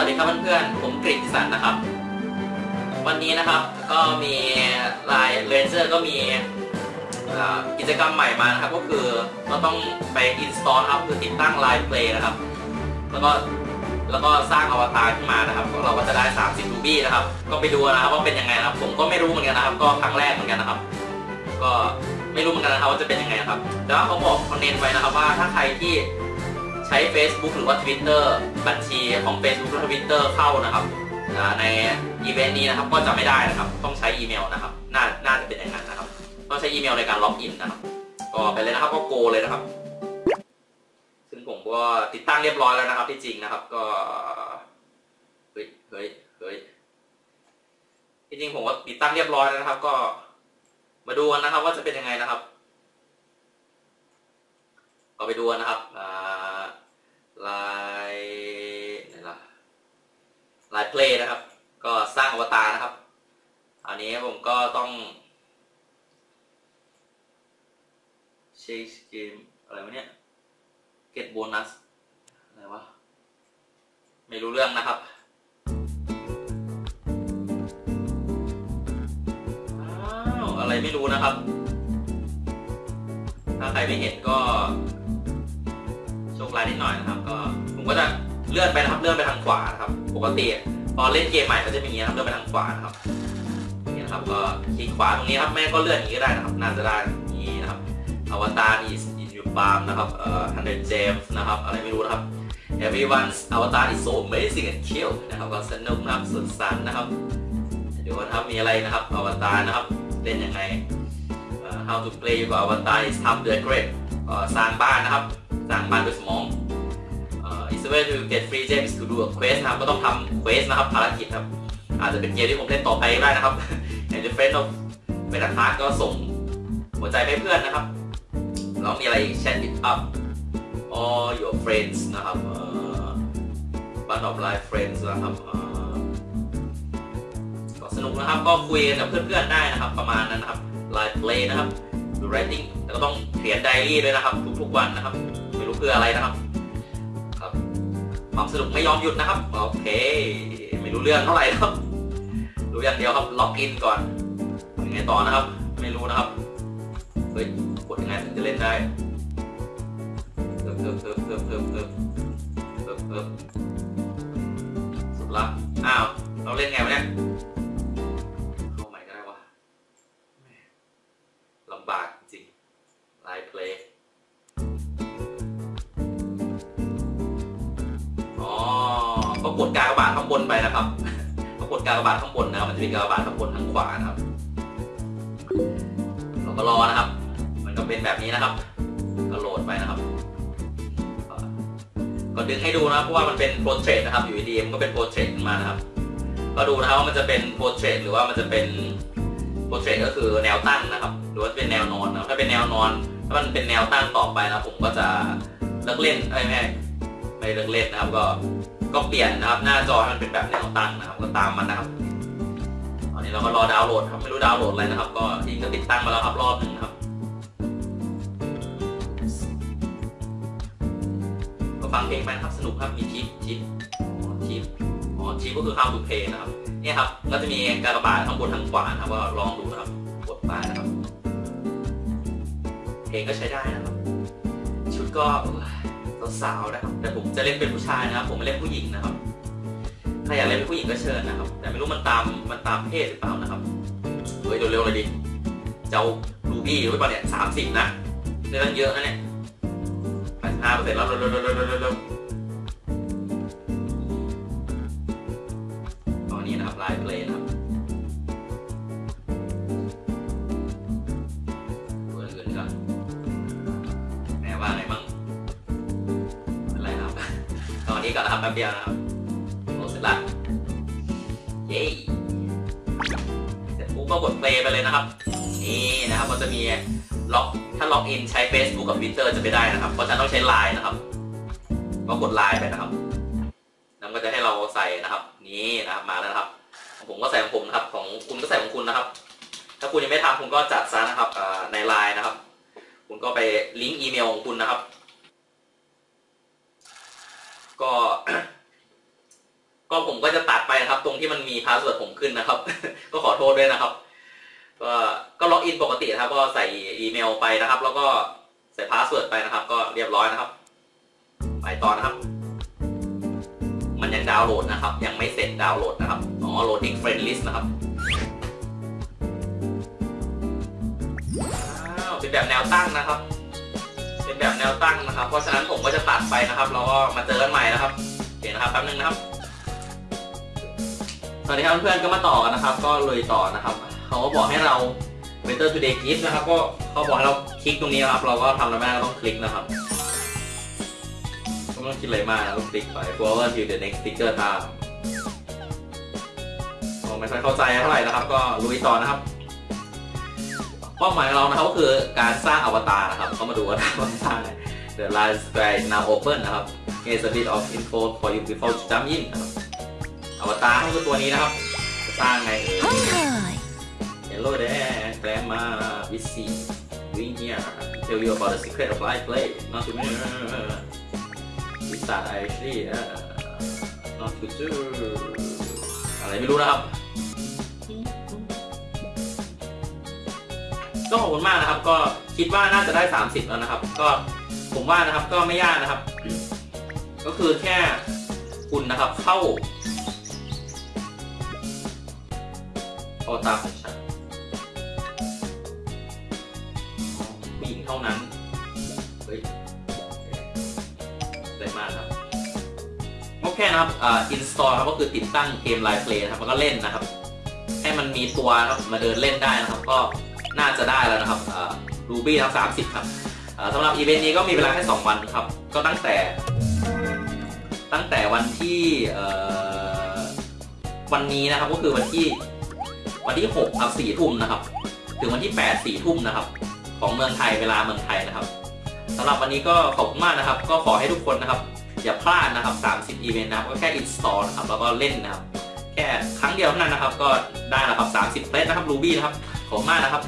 วัสดีครับเพื่อนๆ ผมกฤษสันนะครับ วันนี้นะครับก็มี LINE Rangers ก็มีกิจกรรมใหม่มานะครับ ก็คือเราต้องไป install ครับคือติดตั้ง LINE Play นะครับ แล้วก็แล้วก็สร้างอวตารขึ้นมานะครับเราก็จะได้ 30 ruby นะครับ ก็ไปดูนะครับว่าเป็นยังไงนะครับ ผมก็ไม่รู้เหมือนกันนะครับ ก็ครั้งแรกเหมือนกันนะครับ ก็ไม่รู้เหมือนกันนะครับว่าจะเป็นยังไงนะครับ แต่ว่าเขาบอกคอนเนนไว้นะครับว่าถ้าใครที่ ใช้ Facebook หรือว่า Twitter บัญชีของ Facebook และ Twitter เข้านะครับในอีเวนต์นี้นะครับก็จะไม่ได้นะครับ ต้องใช้อีเมลนะครับน่าน่าจะเป็นอย่างนั้นนะครับ ต้องใช้อีเมลในการล็อกอินนะครับ ก็ไปเลยนะครับก็โกเลยนะครับ ซึ่งผมก็ติดตั้งเรียบร้อยแล้วนะครับ ที่จริงนะครับ ก็เฮ้ยเฮ้ยเฮ้ยที่จริงผมก็ติดตั้งเรียบร้อยแล้วนะครับ ก็มาดูกันนะครับ ว่าจะเป็นยังไงนะครับ ก็ไปดูนะครับอ่า ลายไหนล่ะลายเพลย์นะครับ ก็สร้างอวตารนะครับอันนี้ผมก็ต้องเช็คเกมอะไรวะเนี่ย get bonus อะไรวะไม่รู้เรื่องนะครับอ้าวอะไรไม่รู้นะครับ ถ้าใครไม่เห็นก็ โชคร้ายนิดหน่อยนะครับ ก็ผมก็จะเลื่อนไปนะครับเลื่อนไปทางขวานะครับ ปกติตอนเล่นเกมใหม่ก็จะเป็นอย่างนี้นะครับเลื่อนไปทางขวานะครับนี่นะครับก็คลิกขวาตรงนี้ครับแม่ก็เลื่อนอย่างนี้ก็ได้นะครับ น่าจะได้อย่นี้นะครับอวตาร is in your palm นะครับเอ่อ100 gems นะครับอะไรไม่รู้นะครับ everyone's avatar is so amazing and cute นะครับก็สนุกนะครับสุดสันนะครับเดี๋ยวนะครับมีอะไรนะครับอวตารนะครับเล่นยังไง how to play with avatar is how to decorate สร้างบ้านนะครับ สร้างบ้านด้วยสมอง is a way to get free gems to do a quest นะครับก็ต้องทำ quest นะครับภารกิจครับอาจจะเป็นเกมที่ผมเล่นต่อไปได้นะครับ and the friend of เป็นอัคาก็ส่งหัวใจให้เพื่อนนะครับแล้วมีอะไรอีก chat it up all your friends นะครับ one of life friends นะครับก็สนุกนะครับก็คุยกับเพื่อนๆได้นะครับ ประมาณนั้นนะครับ live play นะครับ writing แล้วก็ต้องเขียนไดอารี่ด้วยนะครับ ทุกๆวันนะครับ พื่ออะไรนะครับ ครับ ความสนุกไม่ยอมหยุดนะครับ โอเค ไม่รู้เรื่องเท่าไหร่ครับ รู้อย่างเดียวครับ ล็อกอินก่อนยังไงต่อนะครับ นะครับากบาทข้งบนทางขวานะครับ เราก็รอนะครับ มันก็เป็นแบบนี้นะครับ ก็โหลดไปนะครับก็ดึงให้ดูนะเพราะว่ามันเป็นโปรเทรตนะครับ อยู่ดีมันก็เป็นโปรเทรตขึ้นมานะครับ ก็ดูนะครับว่ามันจะเป็นโปรเทรตหรือว่ามันจะเป็นโปรเทรตก็คือแนวตั้งนะครับ หรือว่าเป็นแนวนอนนะถ้าเป็นแนวนอน ถ้ามันเป็นแนวตั้งต่อไปนะผมก็จะเลิกเล่นไอ้ไม่ไม่เลิกเล่นนะครับ ก็ก็เปลี่ยนนะครับ หน้าจอให้มันเป็นแบบแนวตั้งนะครับ ก็ตามมันนะครับ อนนี้เราก็รอดาวน์โหลดครับ ไม่รู้ดาวน์โหลดอะไรนะครับ ก็ทีก็ติดตั้งมาแล้วครับรอบหนึ่งครับ ก็ฟังเพลงไปครับสนุกครับ มีทิปทิปอ๋อทิปอ๋อทิปก็คือ how to play นะครับ เนี่ยครับ ก็จะมีกากบาททั้งบนทั้งขวานะครับก็ลองดูนะครับ กดไปนะครับ เพลงก็ใช้ได้นะครับ ชุดก็สาวๆนะครับ แต่ผมจะเล่นเป็นผู้ชายนะครับ ผมไม่เล่นผู้หญิงนะครับ ถ้าอยากเล่นเป็นผู้หญิงก็เชิญนะครับ แต่ไม่รู้มันตามมันตามเพศหรือเปล่านะครับเฮ้ยเร็วๆเลยดิเจ้ารูบี้ไว้ป่ะเนี่ยสามสิบนะได้ตั้งเยอะนะเนี่ยแปดห้าเปอร์เซ็นต์แล้วเร็วๆๆๆๆตอนนี้นะครับไลฟ์เพลยนะครับตัวอื่นก่อนแหมว่าไงมั่งอะไรครับ ตอนนี้ก่อนนะครับแป๊บเดียวนะครับโหเสร็จละ เย้เสร็จปุ๊บก็กดเพลย์ไปเลยนะครับ นี่นะครับก็จะมีล็อกถ้าล็อกอินใช้ Facebook กับ Twitter จะไม่ได้นะครับ เพราะฉะนั้นต้องใช้ Line นะครับ ก็กด Line ไปนะครับแล้วก็จะให้เราใส่นะครับ นี่นะครับมาแล้วนะครับผมก็ใส่ของผมนะครับ ของคุณก็ใส่ของคุณนะครับ ถ้าคุณยังไม่ทำคุณก็จัดซะนะครับใน Line นะครับ คุณก็ไปลิงก์อีเมลของคุณนะครับ ก็ผมก็จะตัดไปนะครับ ตรงที่มันมี password ผมขึ้นนะครับ ก็ขอโทษด้วยนะครับ ก็ก็ login ปกตินะครับ ก็ใส่อีเมลไปนะครับ แล้วก็ใส่ password ไปนะครับ ก็เรียบร้อยนะครับ ไปต่อนะครับ มันยังดาวน์โหลดนะครับ ยังไม่เสร็จดาวน์โหลดนะครับอ๋อ loading friend list นะครับเป็นแบบแนวตั้งนะครับ เป็นแบบแนวตั้งนะครับ เพราะฉะนั้นผมก็จะตัดไปนะครับ แล้วก็มาเจอกันใหม่นะครับโอเคนะครับแป๊บนึงนะครับ สวัสดีครับเพื่อนๆก็มาต่อกันนะครับ ก็เลยต่อนะครับเขาก็บอกให้เรา Better Today Gift นะครับ ก็เขาบอกให้เราคลิกตรงนี้นะครับ เราก็ทำอะไรไม่ได้ก็ต้องคลิกนะครับก็ไม่ต้องคิดอะไรมากนะต้องคลิกไป forward to the next sticker time ผมไม่ค่อยเข้าใจเท่าไหร่นะครับ ก็ลุยต่อนะครับเป้าหมายของเรานะครับก็คือการสร้างอวตารนะครับเขามาดูว่าเราสร้างไง The line square now open นะครับ Here's a bit of info for you before jump in นะครับ อตาให้ก็ตัวนี้นะครับตาไงเอ่ย Hello there grandma Vissy doing here tell you about the secret of life play not to me Wizard actually not to do อะไรไม่รู้นะครับก็ขอบคุณมากนะครับ ก็คิดว่าน่าจะได้ 30 แล้วนะครับ ก็ผมว่านะครับก็ไม่ยากนะครับ ก็คือแค่คุณนะครับเข้า เข้าตาของฉันผู้หญิงเท่านั้น เฮ้ยได้มากครับโอเคนะครับอ่า install ครับก็คือติดตั้งเกม Live Play นะครับแล้วก็เล่นนะครับ ให้มันมีตัวครับมาเดินเล่นได้นะครับ ก็น่าจะได้แล้วนะครับอ่า Ruby ครับ30ครับสำหรับอีเวนต์นี้ก็มีเวลาแค่ 2 วันครับ ก็ตั้งแต่ ตั้งแต่วันที่วันนี้นะครับก็คือวันที่ วันที่6ครับ4ทุ่มนะครับ ถึงวันที่ 8 4ทุ่มนะครับ ของเมืองไทยเวลาเมืองไทยนะครับสำหรับวันนี้ก็ขอบคุณมากนะครับ ก็ขอให้ทุกคนนะครับ อย่าพลาดนะครับ 30 อีเวนต์นะครับ ก็แค่ install นะครับ แล้วก็เล่นนะครับ แค่ครั้งเดียวเท่านั้นนะครับ ก็ได้แล้วครับ30เฟสนะครับ Ruby นะครับ ขอบคุณมากนะครับ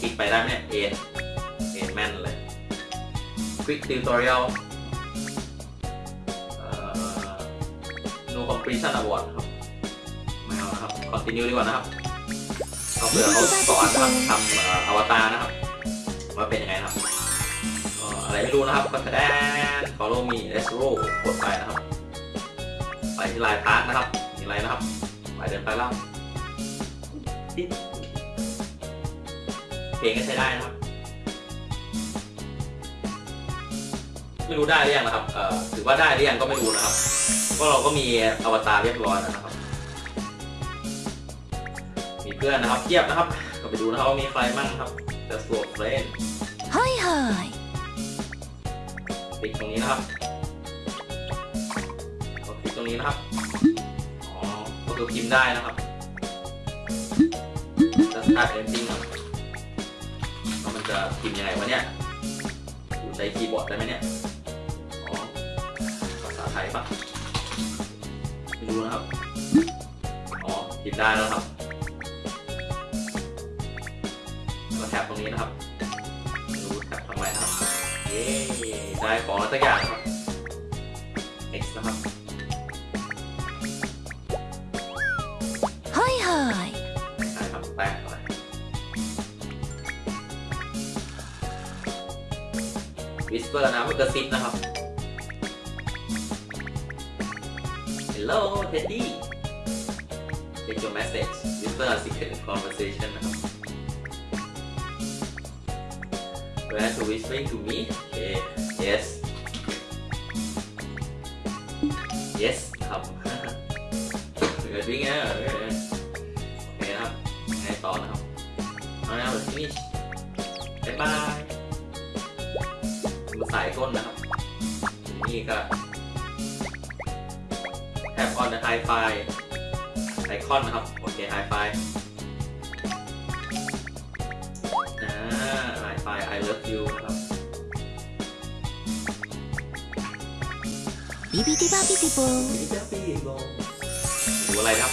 คลิกไปได้ไหมเนี่ยเอ็นเอ็นแม่นเลย Quick Tutorial เอ่ No Completion Award ครับไม่เอานะครับ Continue ดีกว่านะครับเขาเผื่อเขาสอนนะครับทำเอ่ออวตารนะครับว่าเป็นยังไงนะครับก็อะไรไม่รู้นะครับก็แสดง follow me let's roll กดไปนะครับ ไปที่ไลน์พาร์ทนะครับมีอะไรนะครับ ไปเดินไปแล้วเพลงก็ใช้ได้นะครับ ไม่รู้ได้หรือยังนะครับ เออถือว่าได้หรือยังก็ไม่รู้นะครับ ก็เราก็มีอวตารเรียบร้อยนะครับ มีเพื่อนนะครับเทียบนะครับ ก็ไปดูนะครับว่ามีใครบ้างครับจะสวมเฟรนเฮ้ยเฮ้ยปิดตรงนี้นะครับก็ปิดตรงนี้นะครับ อ๋อ ก็คือพิมพ์ได้นะครับจะตายเอนจิ้งครัมันจะพิมพ์ยังไงวะเนี่ยอยู่ในคีย์บอร์ดได้ไหมเนี่ย ปะไม่รู้นะครับ อ๋อ พิมพ์ได้แล้วครับ ก็แท็บตรงนี้นะครับไม่รู้แท็บทำไมนะครับ เย้ได้ของแล้วสักอย่างครับ X นะครับ はいはい ได้ครับแป้งอะไร Whisper นะมันกระซิบนะครับ Hello Teddy Take your message Whisper a secret conversation นะครับ Where to whispering to me Okay Yes Yes ครับ We're doing it โอเคนะครับไงต่อนะครับเอาแล้ว finish บ๊ายบาย ไฮไฟไอคอนนะครับ โอเคไฮไฟนะไอไฟ I love you นะครับบีบีดีบาบิดิโบบิบิดิบาบิดิโบดูอะไรครับ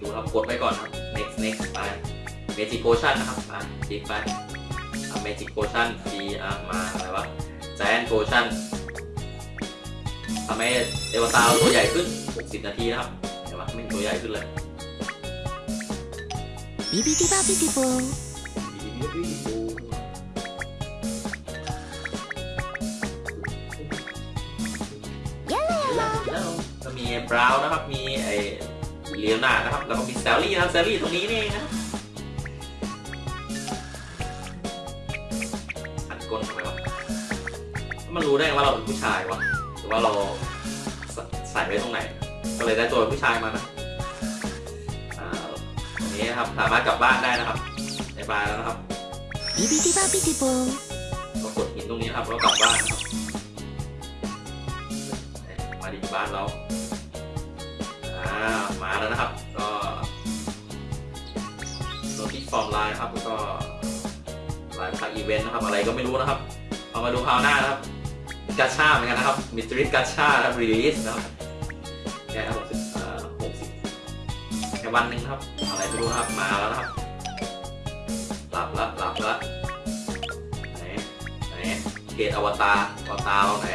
ดูครับกดไว้ก่อนครับ next next ไป magic potion นะครับไปดิไป magic potion ดีอะมาอะไรวะ Giant Potion ทำให้เอวตาเราตัวใหญ่ขึ้น 60 นาทีนะครับเห็นปะไม่ตัวใหญ่ขึ้นเลย ビビディバビディボー ก็มีบราวน์นะครับ มีไอเลียนานะครับ แล้วก็มีแซลลี่นะครับแซลลี่ตรงนี้นี่เองนะ รู้ได้ว่าเราเป็นผู้ชายวะหรือว่าเราใส่ไว้ตรงไหน ก็เลยได้ตัวผู้ชายมานะตรงนี้นะครับ สามารถกลับบ้านได้นะครับในบ้านแล้วนะครับบิบิบิบาบิบิโบเรากดหินตรงนี้ครับแล้วกลับบ้านมาดินบ้านเราอ่ามาแล้วนะครับ ก็โนติฟอร์มไลน์ครับก็ไลน์พักอีเวนต์นะครับ อะไรก็ไม่รู้นะครับ เอามาดูคราวหน้านะครับ กาชาเหมือนกันนะครับมิตริกาชาครับรีลิสนะครับแค่หกสิบเอ่อหกสิบแค่วันหนึ่งครับ อะไรไม่รู้ครับ มาแล้วนะครับ หลับละหลับละไหนไหนเกตอวตารอวตารไหน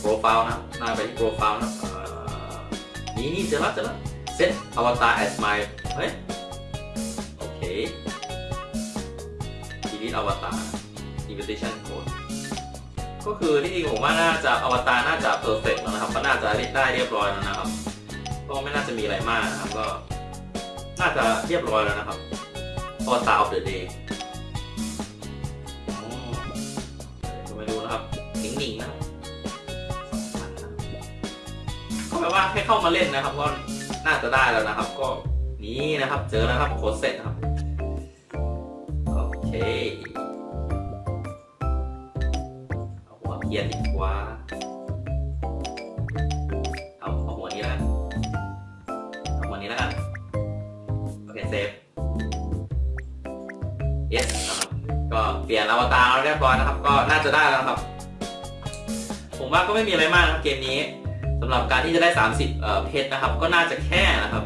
โปรไฟล์นะหน้าไปที่โปรไฟล์นะนี่นี่เจอแล้วเจอแล้วเซตอวตาร as my เฮ้ยโอเค delete อวตาร invitation ก็คือที่จริงผมว่าน่าจะอวตารน่าจะ perfect แล้วนะครับ ก็น่าจะได้เรียบร้อยแล้วนะครับ ก็ไม่น่าจะมีอะไรมากนะครับ ก็ น่าจะเรียบร้อยแล้วนะครับอวตาร of the day อ๋อก็ไม่รู้นะครับหนิงๆนะครับสองพันนะก็แปลว่าแค่เข้ามาเล่นนะครับ ก็น่าจะได้แล้วนะครับ ก็นี่นะครับ เจอแล้วครับโค้ดเสร็จนะครับโอเค เอียนดีกว่าเอาเอาหัวนี้แล้วเอาหัวนี้แล้วกันโอเคเซฟ yes นะครับก็เปลี่ยนอวตารแล้วเรียบร้อยนะครับ ก็น่าจะได้แล้วครับ ผมว่าก็ไม่มีอะไรมากนะครับเกมนี้สำหรับการที่จะได้ 30เอ่อเพชรนะครับ ก็น่าจะแค่นะครับ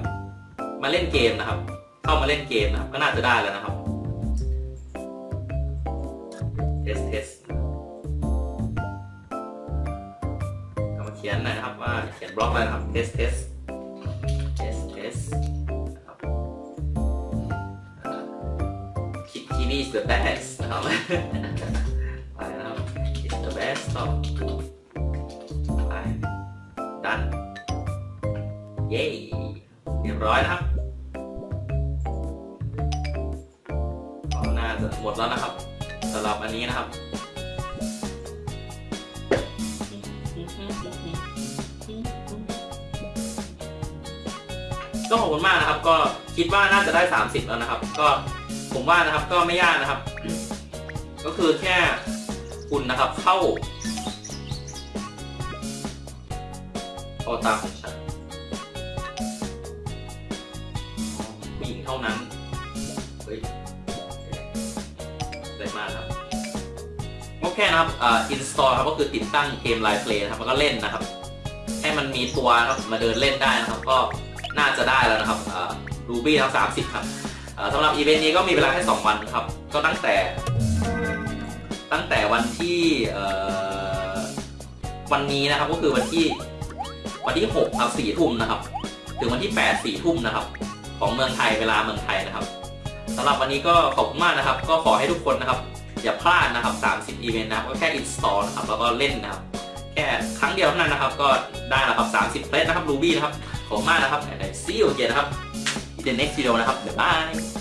มาเล่นเกมนะครับ เข้ามาเล่นเกมนะครับ ก็น่าจะได้แล้วนะครับ เขียนหน่อยนะครับว่าเขียนบล็อกอะไรครับ test test test test นะครับคิดที่นี่ is the best นะครับไปนะครับ is the best ต่อไปดันเย้เรียบร้อยนะครับก็น่าจะหมดแล้วนะครับสำหรับอันนี้นะครับ ก็ขอบคุณมากนะครับ ก็คิดว่าน่าจะได้ 30 แล้วนะครับ ก็ผมว่านะครับก็ไม่ยากนะครับ ก็คือแค่คุณนะครับเข้าเอาตามของฉันผู้หญิงเท่านั้นเฮ้ย โอเคนะครับอ่า install ครับก็คือติดตั้งเกม Live Play นะครับแล้วก็เล่นนะครับ ให้มันมีตัวนะครับมาเดินเล่นได้นะครับ ก็น่าจะได้แล้วนะครับอ่า Ruby ทั้ง30 ครับอ่อสำหรับอีเวนต์นี้ก็มีเวลาแค่ 2 วันครับ ก็ตั้งแต่ ตั้งแต่วันที่อ่อวันนี้นะครับก็คือวันที่วันที่6ครับ4ทุ่มนะครับ ถึงวันที่8 4ทุ่มนะครับ ของเมืองไทยเวลาเมืองไทยนะครับสำหรับวันนี้ก็ขอบคุณมากนะครับ ก็ขอให้ทุกคนนะครับ อย่าพลาดนะครับ 30 อีเวนต์นะครับก็แค่ install นะครับแล้วก็เล่นนะครับ แค่ครั้งเดียวเท่านั้นนะครับ ก็ได้แล้วครับ30เพลสนะครับ Ruby นะครับ ขอบมากนะครับ see you again นะครับ in the next video นะครับ บ๊ายบาย